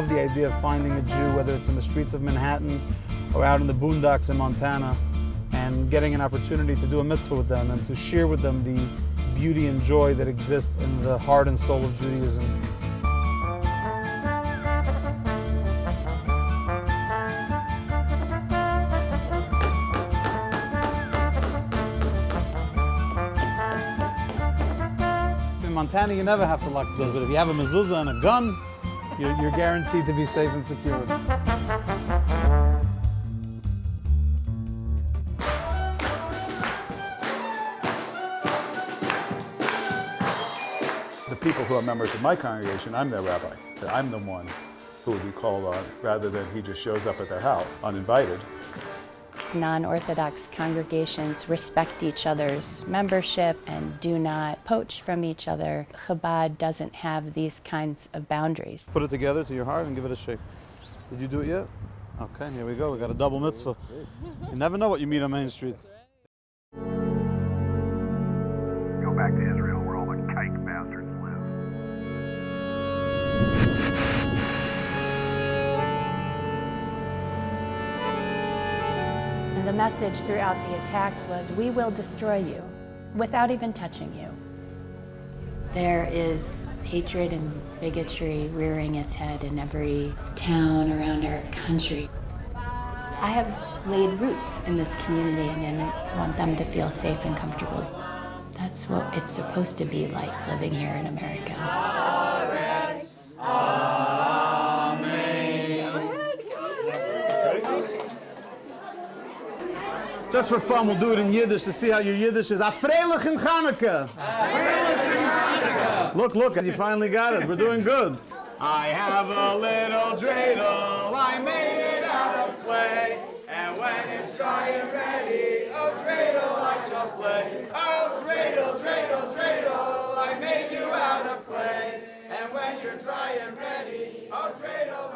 love the idea of finding a Jew, whether it's in the streets of Manhattan or out in the boondocks in Montana, and getting an opportunity to do a mitzvah with them and to share with them the beauty and joy that exists in the heart and soul of Judaism. In Montana, you never have to lock doors, but if you have a mezuzah and a gun, you're, you're guaranteed to be safe and secure. The people who are members of my congregation, I'm their rabbi. I'm the one who would be called on rather than he just shows up at their house uninvited. Non-Orthodox congregations respect each other's membership and do not poach from each other. Chabad doesn't have these kinds of boundaries. Put it together to your heart and give it a shake. Did you do it yet? Okay, here we go. We got a double mitzvah. You never know what you meet on Main Street. Go back to Israel the message throughout the attacks was, we will destroy you without even touching you. There is hatred and bigotry rearing its head in every town around our country. I have laid roots in this community and I want them to feel safe and comfortable. That's what it's supposed to be like living here in America. Just for fun, we'll do it in Yiddish to see how your Yiddish is. Afreilich in Chanukah. Look, look, and you finally got it. We're doing good. I have a little dreidel, I made it out of clay. And when it's dry and ready, oh dreidel I shall play. Oh dreidel, dreidel, dreidel, I made you out of clay. And when you're dry and ready, oh dreidel